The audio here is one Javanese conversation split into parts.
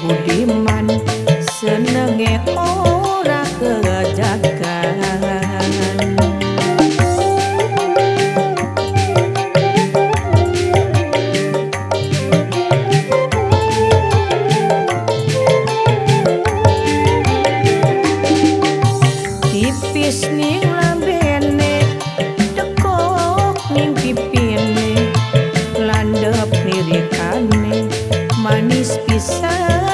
budiman senenge ora kerajakan tipis ning lambene teko ning pipine landhep nirikane manis pisan.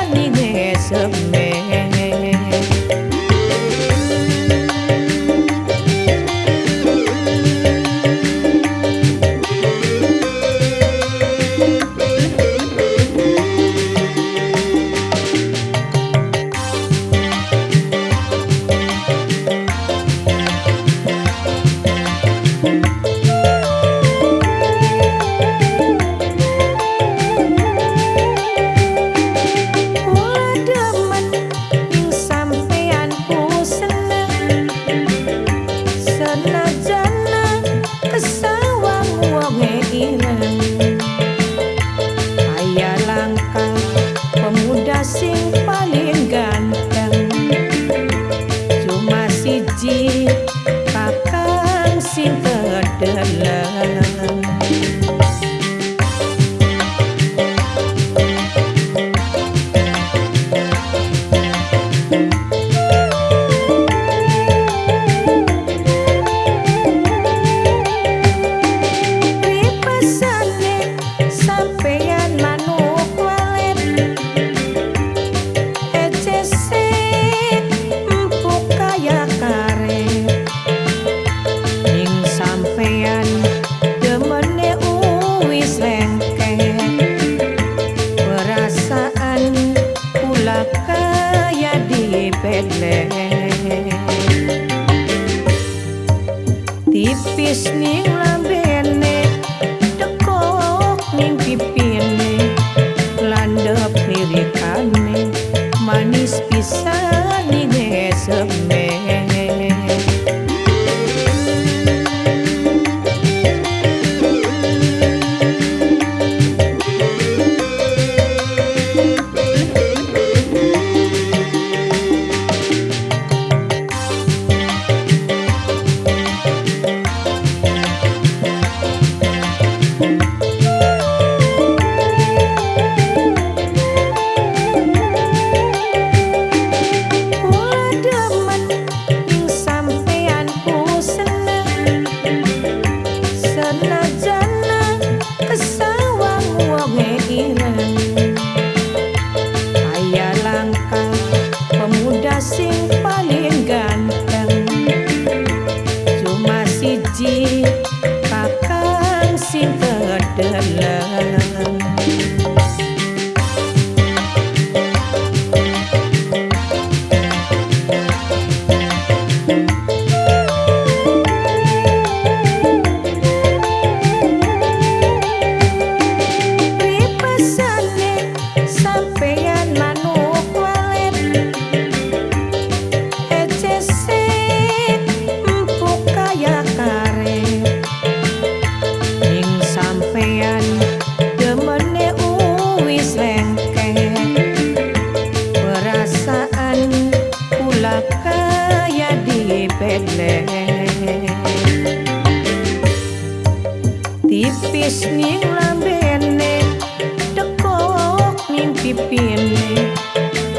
Tipis ning lambene dekok ning pipine landep lirikane manis pisan tipis ning lambene dekok ning pipine.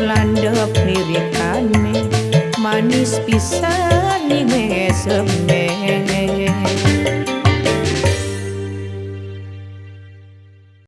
Landep lirikane manis pisan ning eseme